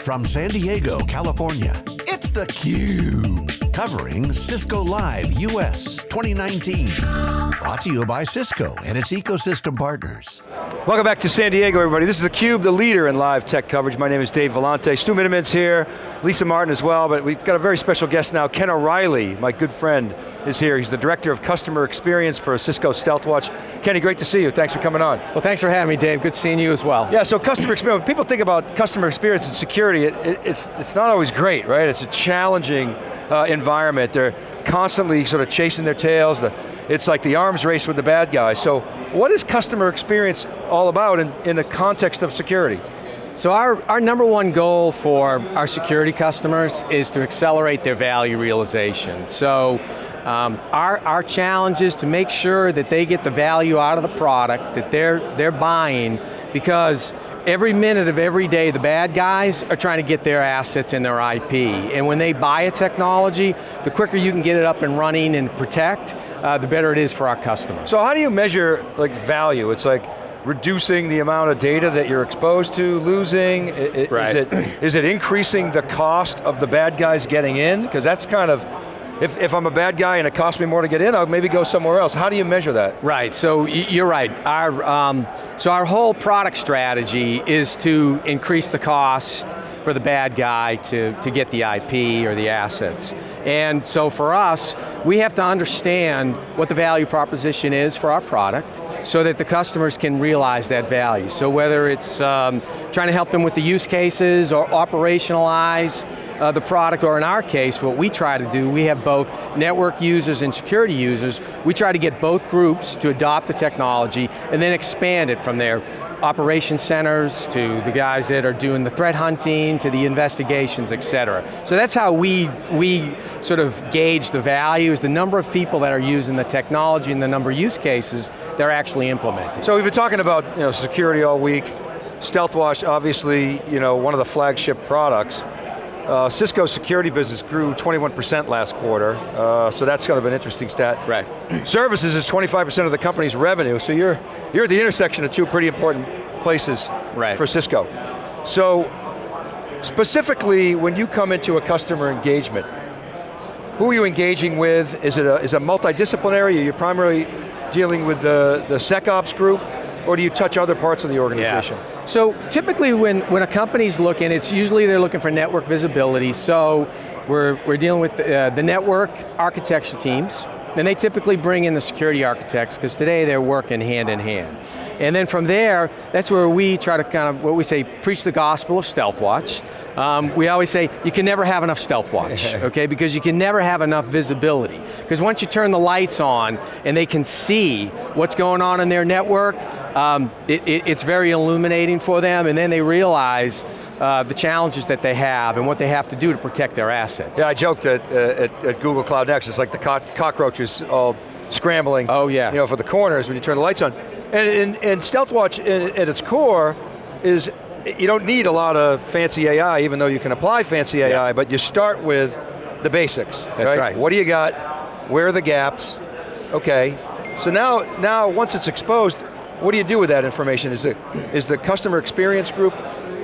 From San Diego, California, it's theCUBE. Covering Cisco Live US 2019. Brought to you by Cisco and its ecosystem partners. Welcome back to San Diego, everybody. This is theCUBE, the leader in live tech coverage. My name is Dave Vellante. Stu Miniman's here, Lisa Martin as well, but we've got a very special guest now. Ken O'Reilly, my good friend, is here. He's the Director of Customer Experience for Cisco Stealthwatch. Kenny, great to see you. Thanks for coming on. Well, thanks for having me, Dave. Good seeing you as well. Yeah, so customer experience, people think about customer experience and security, it, it, it's, it's not always great, right? It's a challenging uh, environment. They're constantly sort of chasing their tails. The, it's like the arms race with the bad guys. So what is customer experience all about in, in the context of security? So our, our number one goal for our security customers is to accelerate their value realization. So um, our, our challenge is to make sure that they get the value out of the product that they're, they're buying because every minute of every day, the bad guys are trying to get their assets and their IP. And when they buy a technology, the quicker you can get it up and running and protect, uh, the better it is for our customers. So how do you measure like value? It's like reducing the amount of data that you're exposed to, losing? Right. Is, it, is it increasing the cost of the bad guys getting in? Because that's kind of if, if I'm a bad guy and it costs me more to get in, I'll maybe go somewhere else. How do you measure that? Right, so you're right. Our, um, so our whole product strategy is to increase the cost for the bad guy to, to get the IP or the assets. And so for us, we have to understand what the value proposition is for our product so that the customers can realize that value. So whether it's um, trying to help them with the use cases or operationalize uh, the product, or in our case, what we try to do, we have both network users and security users. We try to get both groups to adopt the technology and then expand it from there. Operation centers to the guys that are doing the threat hunting to the investigations, et cetera. So that's how we, we sort of gauge the value, is the number of people that are using the technology and the number of use cases they're actually implementing. So we've been talking about you know, security all week. Stealthwatch, obviously, you know, one of the flagship products. Uh, Cisco's security business grew 21% last quarter, uh, so that's kind of an interesting stat. Right. Services is 25% of the company's revenue, so you're, you're at the intersection of two pretty important places right. for Cisco. So, specifically, when you come into a customer engagement, who are you engaging with? Is it a, is it multidisciplinary? Are you primarily dealing with the, the SecOps group? Or do you touch other parts of the organization? Yeah. So typically when, when a company's looking, it's usually they're looking for network visibility, so we're, we're dealing with uh, the network architecture teams, and they typically bring in the security architects, because today they're working hand in hand. And then from there, that's where we try to kind of, what we say, preach the gospel of Stealthwatch. Um, we always say, you can never have enough Stealthwatch, okay? Because you can never have enough visibility. Because once you turn the lights on and they can see what's going on in their network, um, it, it, it's very illuminating for them and then they realize uh, the challenges that they have and what they have to do to protect their assets. Yeah, I joked at, uh, at, at, Google Cloud Next, it's like the co cockroaches all scrambling oh, yeah. you know, for the corners when you turn the lights on. And, and, and Stealthwatch at its core is, you don't need a lot of fancy AI, even though you can apply fancy AI, yeah. but you start with the basics. That's right? right. What do you got? Where are the gaps? Okay. So now, now once it's exposed, what do you do with that information? Is the, is the customer experience group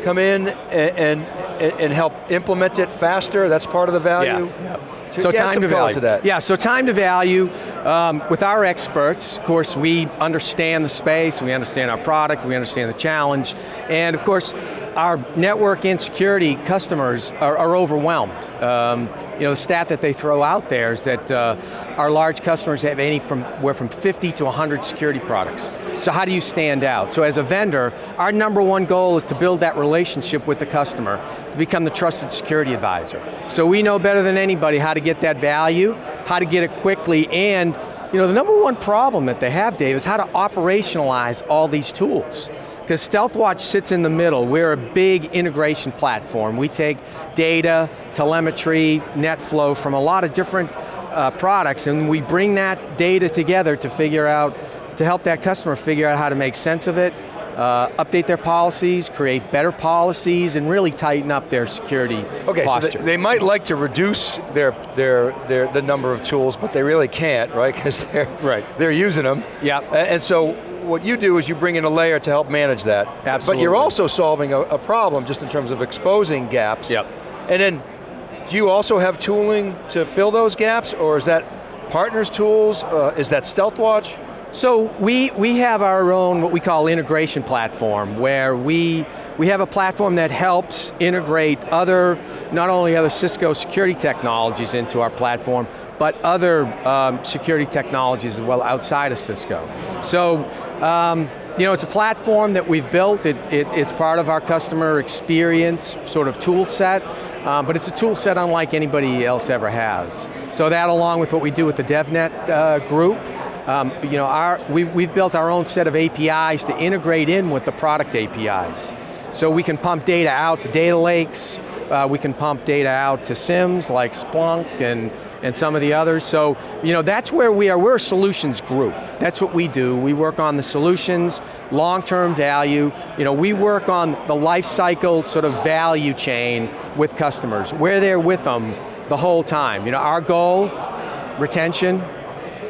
come in and, and, and help implement it faster? That's part of the value? Yeah. yeah. So time to value. To that. Yeah, so time to value. Um, with our experts, of course, we understand the space, we understand our product, we understand the challenge, and of course, our network and security customers are, are overwhelmed. Um, you know, the stat that they throw out there is that uh, our large customers have any from, from 50 to 100 security products. So how do you stand out? So as a vendor, our number one goal is to build that relationship with the customer, to become the trusted security advisor. So we know better than anybody how to get that value, how to get it quickly, and you know, the number one problem that they have, Dave, is how to operationalize all these tools. Because Stealthwatch sits in the middle. We're a big integration platform. We take data, telemetry, NetFlow from a lot of different uh, products and we bring that data together to figure out to help that customer figure out how to make sense of it, uh, update their policies, create better policies, and really tighten up their security okay, posture. so they, might like to reduce their, their, their, the number of tools, but they really can't, right? Because they're, Right. they're using them. Yep. And so what you do is you bring in a layer to help manage that. Absolutely. But you're also solving a, a problem just in terms of exposing gaps. Yep. And then, do you also have tooling to fill those gaps, or is that partners' tools? Uh, is that StealthWatch? So we, we have our own, what we call integration platform, where we, we have a platform that helps integrate other, not only other Cisco security technologies into our platform, but other um, security technologies as well outside of Cisco. So, um, you know, it's a platform that we've built, it, it, it's part of our customer experience sort of tool set, um, but it's a tool set unlike anybody else ever has. So that along with what we do with the DevNet uh, group, um, you know, our, we, we've built our own set of APIs to integrate in with the product APIs. So we can pump data out to data lakes, uh, we can pump data out to SIEMs like Splunk and, and some of the others. So, you know, that's where we are, we're a solutions group. That's what we do. We work on the solutions, long-term value. You know, we work on the life cycle sort of value chain with customers, We're there with them the whole time. You know, our goal, retention,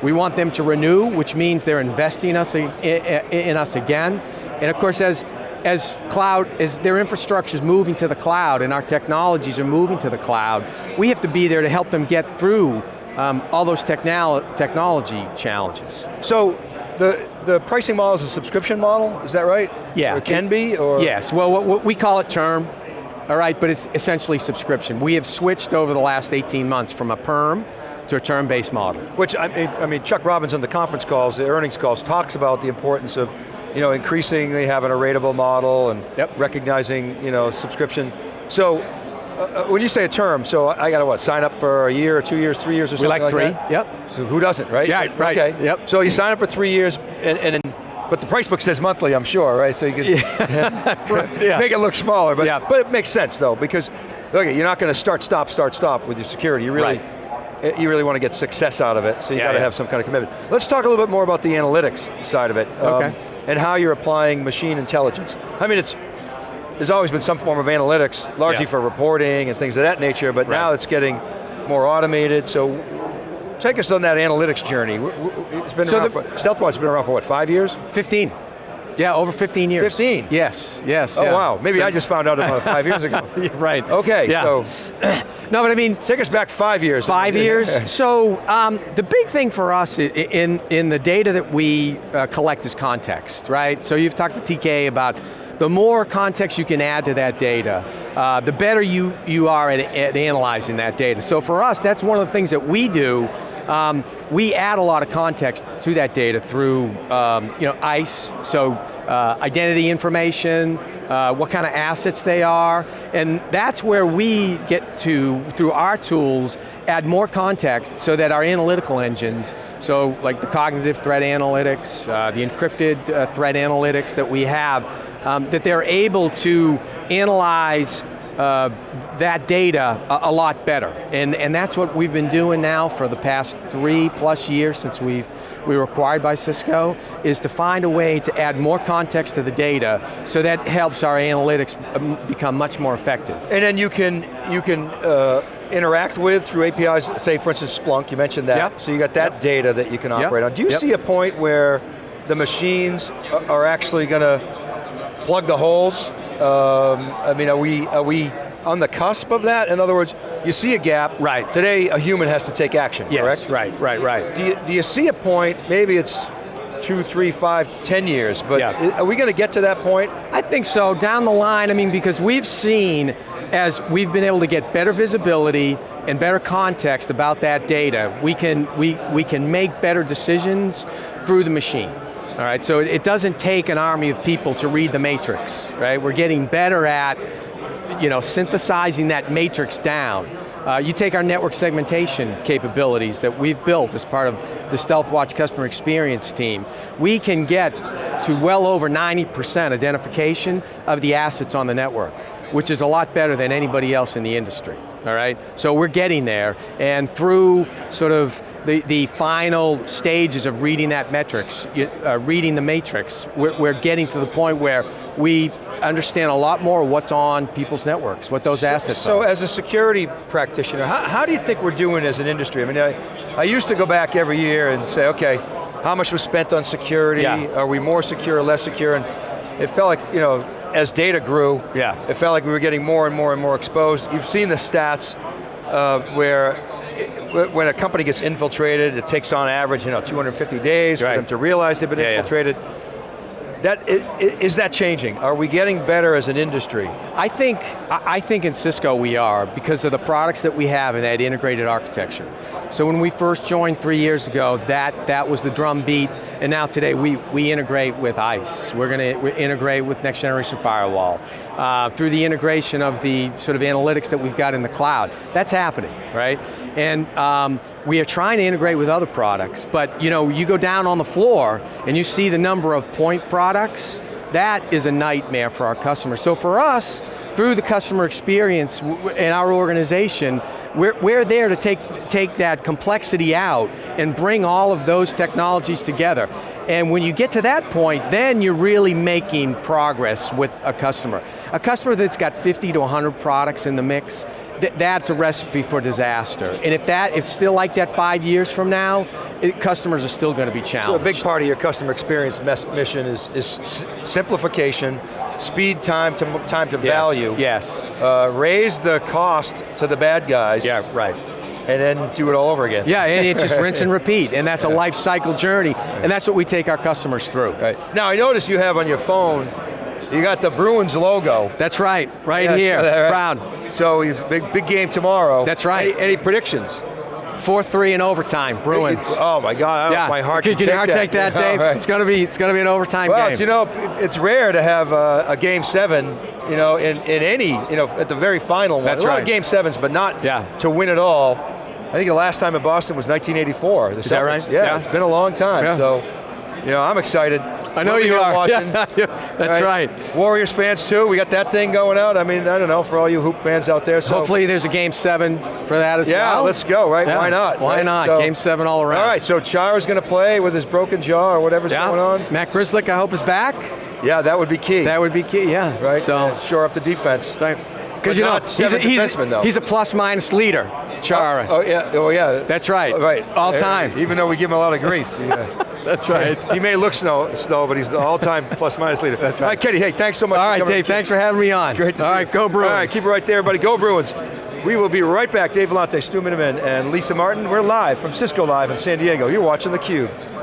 we want them to renew, which means they're investing us in, in us again. And of course, as, as cloud, as their infrastructure is moving to the cloud and our technologies are moving to the cloud, we have to be there to help them get through um, all those technolo technology challenges. So, the, the pricing model is a subscription model, is that right? Yeah. Or can be, or? Yes, well, what, what we call it term, all right, but it's essentially subscription. We have switched over the last 18 months from a perm to a term-based model. Which, I mean, I mean, Chuck Robbins on the conference calls, the earnings calls, talks about the importance of, you know, increasingly having a rateable model and Yep. recognizing, you know, subscription. So, uh, uh, when you say a term, so I got to what, sign up for a year or two years, three years or We something like like three, that? yep. So who doesn't, right? Yeah, So- right, Okay, yep. So you sign up for three years, and, and then, but the price book says monthly, I'm sure, right? So you can Yeah. make it look smaller, but, Yeah. but it makes sense though, because look, you're not going to start, stop, start, stop with your security. You really, eh, you really want to get success out of it, so you Yeah, got to have some kind of commitment. Let's talk a little bit more about the analytics side of it. um, and how you're applying machine intelligence. I mean, it's, there's always been some form of analytics, largely for reporting and things of that nature, but now it's getting more automated, so take us on that analytics journey. It's been So around the- for, StealthWatch's been around for what, five years? 15. Yeah, over 15 years. 15? Yes, yes. Oh yeah. wow, maybe I just found out about five years ago. Right. Okay, Yeah. so No, but I mean, take us back five years. Five years. So um, the big thing for us in, in the data that we uh, collect is context, right? So you've talked to TK about the more context you can add to that data, uh, the better you, you are at, at analyzing that data. So for us, that's one of the things that we do um, we add a lot of context to that data through um, you know, ISE, so uh, identity information, uh, what kind of assets they are, and that's where we get to, through our tools, add more context so that our analytical engines, so like the cognitive threat analytics, uh, the encrypted uh, threat analytics that we have, um, that they're able to analyze uh, that data a, a, lot better. And, and that's what we've been doing now for the past three plus years since we've, we were acquired by Cisco, is to find a way to add more context to the data so that helps our analytics um, become much more effective. And then you can, you can uh, interact with through APIs, say for instance Splunk, you mentioned that. Yep. So you got that Yep. data that you can Yep. operate on. Do you Yep. see a point where the machines are actually going to plug the holes? Um, I mean, are we, are we on the cusp of that? In other words, you see a gap. Right. Today, a human has to take action, Yes, correct? right, right, right. Do you, do you see a point, maybe it's two, three, five, ten years, but Yeah. are we going to get to that point? I think so, down the line, I mean, because we've seen, as we've been able to get better visibility and better context about that data, we can, we, we can make better decisions through the machine. All right, so it doesn't take an army of people to read the matrix, right? We're getting better at you know, synthesizing that matrix down. Uh, you take our network segmentation capabilities that we've built as part of the StealthWatch customer experience team. We can get to well over 90% identification of the assets on the network, which is a lot better than anybody else in the industry. All right? So we're getting there, and through sort of the, the final stages of reading that metrics, uh, reading the matrix, we're, we're getting to the point where we understand a lot more what's on people's networks, what those so, assets so are. So as a security practitioner, how, how, do you think we're doing as an industry? I mean, I, I used to go back every year and say, okay, how much was spent on security? Yeah. Are we more secure, or less secure? And it felt like, you know, as data grew, yeah. it felt like we were getting more and more and more exposed. You've seen the stats uh, where it, when a company gets infiltrated, it takes on average, you know, 250 days right. for them to realize they've been yeah, infiltrated. Yeah. That, is that changing? Are we getting better as an industry? I think, I think in Cisco we are because of the products that we have and that integrated architecture. So when we first joined three years ago, that, that was the drum beat, and now today we, we integrate with ISE. We're going to integrate with next generation firewall. Uh, through the integration of the sort of analytics that we've got in the cloud. That's happening, right? And um, we are trying to integrate with other products, but you know, you go down on the floor and you see the number of point products, that is a nightmare for our customers. So for us, through the customer experience in our organization, we're, we're there to take, take that complexity out and bring all of those technologies together. And when you get to that point, then you're really making progress with a customer. A customer that's got 50 to 100 products in the mix, th that's a recipe for disaster. And if that, if it's still like that five years from now, it, customers are still going to be challenged. So a big part of your customer experience mission is, is simplification, speed, time to, time to yes. value. Yes. Uh, raise the cost to the bad guys. Yeah, right and then do it all over again. Yeah, and it's just rinse and repeat, and that's a life cycle journey, and that's what we take our customers through. Right. Now I notice you have on your phone, you got the Bruins logo. That's right, right yes, here, right. proud. So big, big game tomorrow. That's right. Any, any predictions? 4-3 in overtime, Bruins. It's, oh my God, yeah. my heart can, can, can take your heart that. take that, Dave? right. It's going to be it's going to be an overtime well, game. Well, you know, it's rare to have a, a, game seven, you know, in, in any, you know, at the very final one. That's a lot of game sevens, but not yeah. to win it all. I think the last time in Boston was 1984. The Is Celtics. that right? Yeah, yeah, it's been a long time. Yeah. So, you know, I'm excited. I know you are. Watching. Yeah, that's right. right. Warriors fans too. We got that thing going out. I mean, I don't know for all you hoop fans out there. So hopefully there's a game seven for that as yeah, well. Yeah, let's go. Right? Why not? Why right? not? So, game seven all around. All right. So Chara's going to play with his broken jaw or whatever's going on. Matt Grzelcyk, I hope is back. Yeah, that would be key. That would be key. Yeah. Right. So shore up the defense. Right. Because you know, he's a, he's, he's a plus minus leader, Chara. Oh, oh, yeah, oh yeah. That's right. Oh, right. All time. Even though we give him a lot of grief. Yeah. That's right. He may look snow, snow, but he's the all-time plus minus leader. That's right. All right, Kenny, hey, thanks so much All right, Dave, thanks for having me on. Great to All see right, you. go Bruins. All right, keep it right there, everybody. Go Bruins. We will be right back. Dave Vellante, Stu Miniman, and Lisa Martin. We're live from Cisco Live in San Diego. You're watching theCUBE.